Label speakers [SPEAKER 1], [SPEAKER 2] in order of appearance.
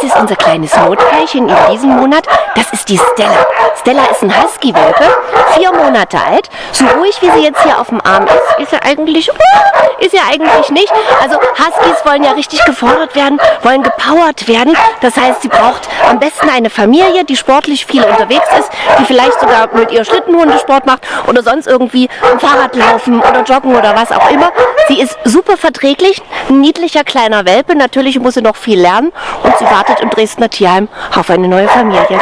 [SPEAKER 1] Das ist unser kleines Notfallchen in diesem Monat. Das ist die Stella. Stella ist ein Husky-Welpe, vier Monate alt. So ruhig wie sie jetzt hier auf dem Arm ist, ist er eigentlich, ist er eigentlich nicht. Also Huskies wollen ja richtig gefordert werden, wollen gepowert werden. Das heißt, sie braucht am besten eine Familie, die sportlich viel unterwegs ist, die vielleicht sogar mit ihr Schlittenhundesport macht oder sonst irgendwie Fahrrad laufen oder joggen oder was auch immer. Sie ist super verträglich, ein niedlicher kleiner Welpe. Natürlich muss sie noch viel lernen und sie wartet im Dresdner Tierheim auf eine neue Familie.